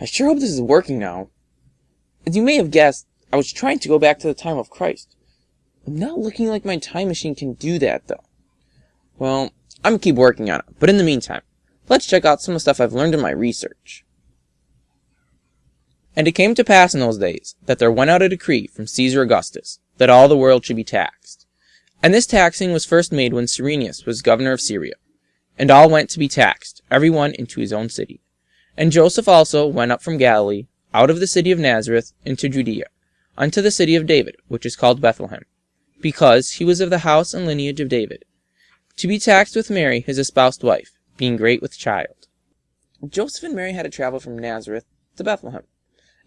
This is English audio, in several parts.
I sure hope this is working now. As you may have guessed, I was trying to go back to the time of Christ. I'm not looking like my time machine can do that, though. Well, I'm gonna keep working on it, but in the meantime, let's check out some of the stuff I've learned in my research. And it came to pass in those days that there went out a decree from Caesar Augustus that all the world should be taxed. And this taxing was first made when Cyrenius was governor of Syria. And all went to be taxed, every one into his own city. And Joseph also went up from Galilee, out of the city of Nazareth, into Judea, unto the city of David, which is called Bethlehem, because he was of the house and lineage of David, to be taxed with Mary his espoused wife, being great with child. Joseph and Mary had to travel from Nazareth to Bethlehem,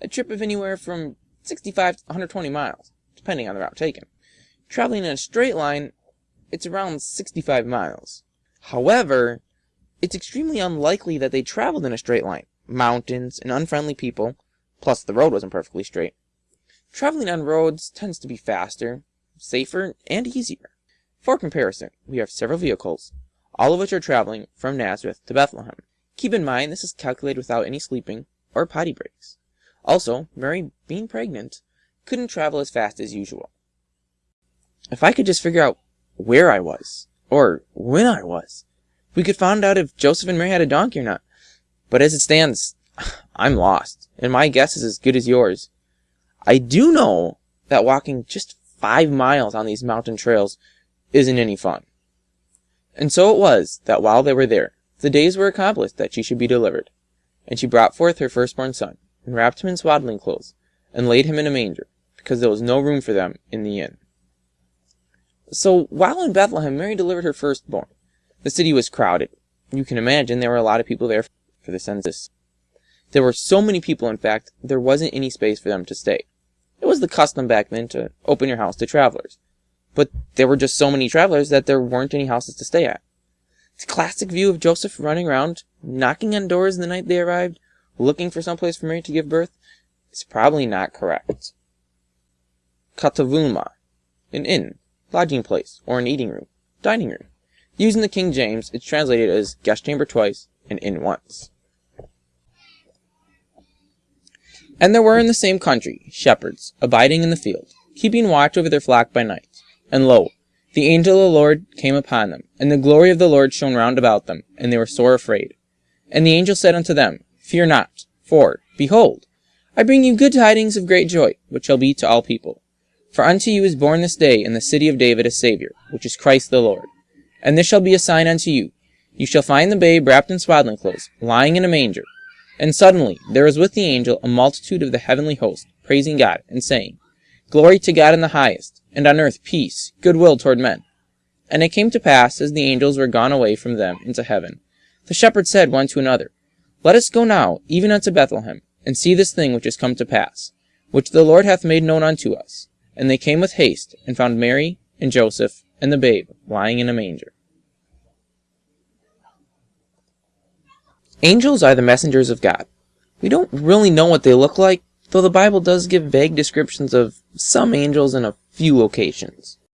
a trip of anywhere from 65 to 120 miles, depending on the route taken. Traveling in a straight line, it's around 65 miles. However, it's extremely unlikely that they traveled in a straight line. Mountains and unfriendly people, plus the road wasn't perfectly straight. Traveling on roads tends to be faster, safer, and easier. For comparison, we have several vehicles, all of which are traveling from Nazareth to Bethlehem. Keep in mind this is calculated without any sleeping or potty breaks. Also, Mary, being pregnant, couldn't travel as fast as usual. If I could just figure out where I was, or when I was, we could find out if Joseph and Mary had a donkey or not. But as it stands, I'm lost, and my guess is as good as yours. I do know that walking just five miles on these mountain trails isn't any fun. And so it was that while they were there, the days were accomplished that she should be delivered. And she brought forth her firstborn son, and wrapped him in swaddling clothes, and laid him in a manger, because there was no room for them in the inn. So while in Bethlehem, Mary delivered her firstborn. The city was crowded. You can imagine there were a lot of people there for the census. There were so many people, in fact, there wasn't any space for them to stay. It was the custom back then to open your house to travelers. But there were just so many travelers that there weren't any houses to stay at. The classic view of Joseph running around, knocking on doors the night they arrived, looking for some place for Mary to give birth, is probably not correct. Kataluma, an inn, lodging place, or an eating room, dining room. Using the King James, it's translated as guest chamber twice and inn once. And there were in the same country shepherds, abiding in the field, keeping watch over their flock by night. And lo, the angel of the Lord came upon them, and the glory of the Lord shone round about them, and they were sore afraid. And the angel said unto them, Fear not, for, behold, I bring you good tidings of great joy, which shall be to all people. For unto you is born this day in the city of David a Saviour, which is Christ the Lord. And this shall be a sign unto you. You shall find the babe wrapped in swaddling clothes, lying in a manger. And suddenly there was with the angel a multitude of the heavenly host, praising God, and saying, Glory to God in the highest, and on earth peace, goodwill toward men. And it came to pass, as the angels were gone away from them into heaven, the shepherds said one to another, Let us go now, even unto Bethlehem, and see this thing which is come to pass, which the Lord hath made known unto us. And they came with haste, and found Mary, and Joseph, and the babe, lying in a manger. Angels are the messengers of God. We don't really know what they look like, though the Bible does give vague descriptions of some angels in a few locations.